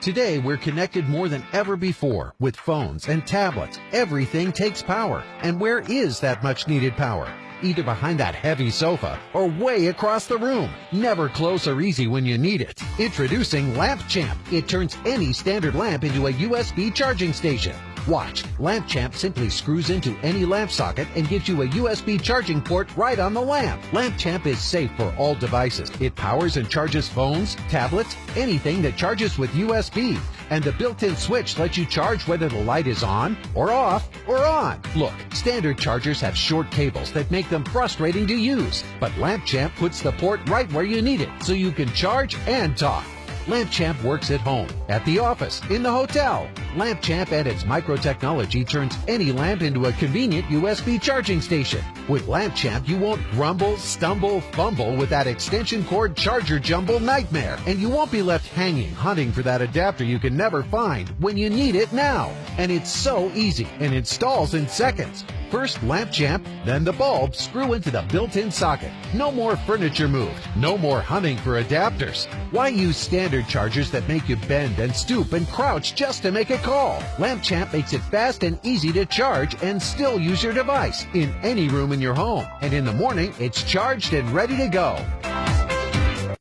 Today, we're connected more than ever before with phones and tablets. Everything takes power. And where is that much needed power? Either behind that heavy sofa or way across the room. Never close or easy when you need it. Introducing Lamp Champ. It turns any standard lamp into a USB charging station. Watch. Lamp Champ simply screws into any lamp socket and gives you a USB charging port right on the lamp. Lamp Champ is safe for all devices. It powers and charges phones, tablets, anything that charges with USB. And the built-in switch lets you charge whether the light is on or off or on. Look, standard chargers have short cables that make them frustrating to use. But Lamp Champ puts the port right where you need it so you can charge and talk. LampChamp works at home, at the office, in the hotel. LampChamp and its micro technology turns any lamp into a convenient USB charging station. With LampChamp, you won't grumble, stumble, fumble with that extension cord charger jumble nightmare. And you won't be left hanging, hunting for that adapter you can never find when you need it now. And it's so easy and installs in seconds. First lamp champ, then the bulb screw into the built-in socket. No more furniture moved. No more hunting for adapters. Why use standard chargers that make you bend and stoop and crouch just to make a call? Lamp Champ makes it fast and easy to charge and still use your device in any room in your home. And in the morning, it's charged and ready to go.